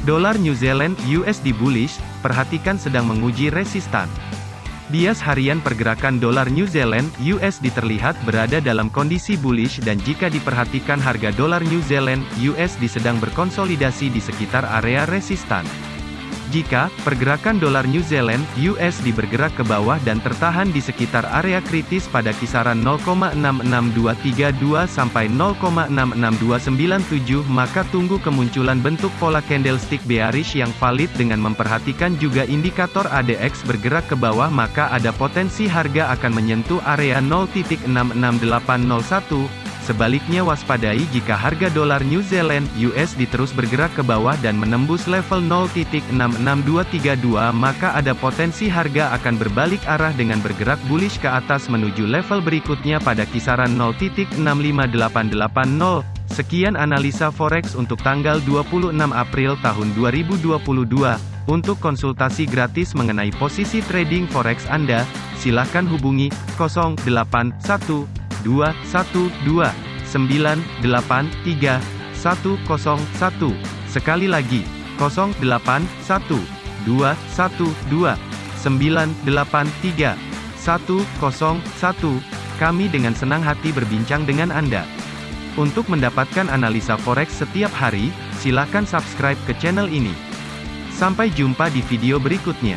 Dolar New Zealand USD bullish, perhatikan sedang menguji resistan. Bias harian pergerakan dolar New Zealand USD terlihat berada dalam kondisi bullish dan jika diperhatikan harga dolar New Zealand USD sedang berkonsolidasi di sekitar area resistan. Jika pergerakan dolar New Zealand USD bergerak ke bawah dan tertahan di sekitar area kritis pada kisaran 0,66232 sampai 0,66297 maka tunggu kemunculan bentuk pola candlestick bearish yang valid dengan memperhatikan juga indikator ADX bergerak ke bawah maka ada potensi harga akan menyentuh area 0.66801 Sebaliknya waspadai jika harga dolar New Zealand USD terus bergerak ke bawah dan menembus level 0.66232 maka ada potensi harga akan berbalik arah dengan bergerak bullish ke atas menuju level berikutnya pada kisaran 0.65880. Sekian analisa forex untuk tanggal 26 April tahun 2022. Untuk konsultasi gratis mengenai posisi trading forex Anda, silakan hubungi 081212 983 101. Sekali lagi, 081212 983 101. Kami dengan senang hati berbincang dengan Anda. Untuk mendapatkan analisa forex setiap hari, silakan subscribe ke channel ini. Sampai jumpa di video berikutnya.